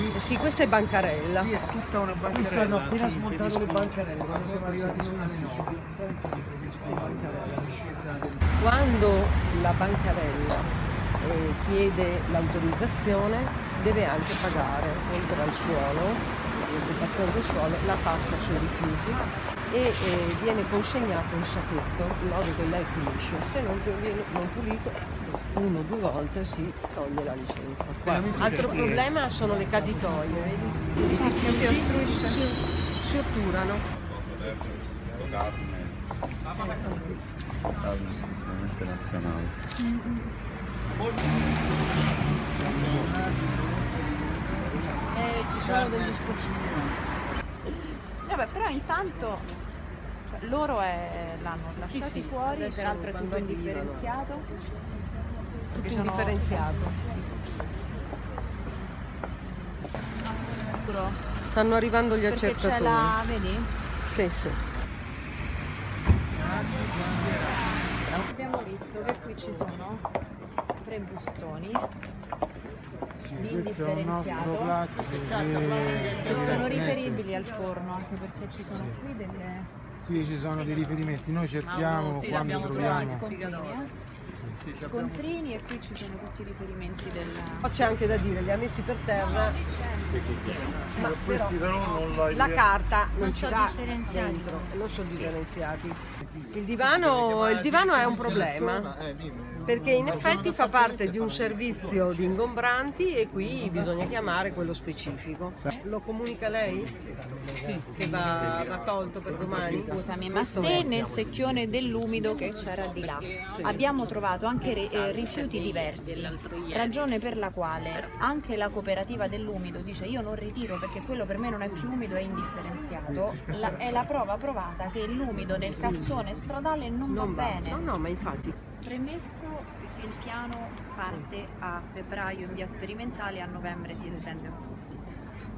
qui? Sì, questa è bancarella. Sì, è tutta una Qui bancarella. stanno appena smontando le bancarelle, quando siamo arrivati 9. Quando la bancarella eh, chiede l'autorizzazione deve anche pagare, oltre al suolo, l'occupazione del suolo, la tassa sui rifiuti e eh, viene consegnato un sacchetto in modo che lei pulisce. Se non viene non pulito, uno o due volte si toglie la licenza. Altro problema sono le caditoie, vedi? I rifiuti si, si otturano. Sicuramente nazionale. Eh, ci sono degli scocci. Vabbè, però intanto cioè, loro è- l'hanno Sì, lasciati sì, fuori, adesso peraltro è tutto indifferenziato. Tutto sono- indifferenziato. Sicuro? Stanno arrivando gli Perché c'è accertatori. la, vedi? Sì, sì. Abbiamo visto che qui ci sono tre bustoni Sì, di questo è un nostro indifferenziato. classico che che sono riferibili al forno, anche perché ci sono qui delle Sì, ci sono dei riferimenti. Noi cerchiamo quando troviamo. Scontrini, scontrini e qui ci sono tutti i riferimenti del... Poi c'è anche da dire, li ha messi per terra, ma Questi però non la la carta non, Non ci differenziati. dentro, non sono differenziati. Il divano, il divano è un problema, perché in effetti fa parte di un servizio di ingombranti e qui bisogna chiamare quello specifico. Lo comunica lei? Sì. Che va, va tolto per domani? Scusami, ma se nel secchione dell'umido che c'era di là abbiamo trovato anche eh, rifiuti diversi, ragione per la quale anche la cooperativa dell'umido dice io non ritiro perché quello per me non è più umido, è indifferenziato, la- è la prova provata che l'umido nel cassone stradale non, Non va va. bene. No, no, ma infatti Premesso che il piano parte a febbraio in via sperimentale e a novembre si estende a tutti.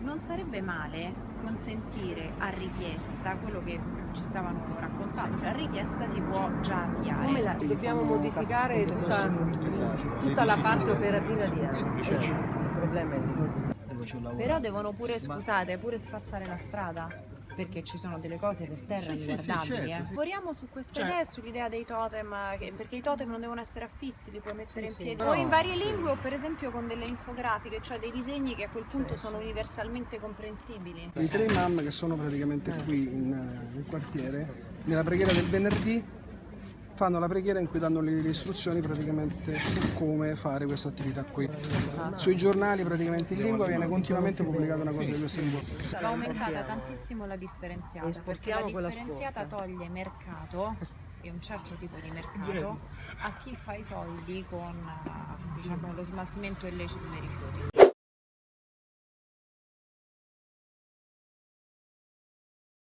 Non sarebbe male consentire a richiesta quello che ci stavano raccontando, cioè a richiesta si può già avviare. come la, dobbiamo modificare tutta, tutta la parte operativa di ANI. Il problema è lì. Però devono pure, scusate, pure spazzare la strada. Perché ci sono delle cose per terra Sì, sì, sì, riguardabili. certo, eh. sì. Lavoriamo su questa Cioè- idea e sull'idea dei totem, che- perché i totem non devono essere affissi, li puoi mettere in sì. piedi. O in varie lingue o per esempio con delle infografiche, cioè dei disegni che a quel punto sono universalmente comprensibili. I tre imam che sono praticamente qui in, eh, nel quartiere, nella preghiera del venerdì, fanno la preghiera in cui danno le, le istruzioni praticamente su come fare questa attività qui. Sui giornali praticamente in lingua viene continuamente pubblicata una cosa di questo tipo. Va aumentata tantissimo la differenziata, perché la differenziata toglie mercato e un certo tipo di mercato a chi fa i soldi con diciamo, lo smaltimento illecito dei rifiuti.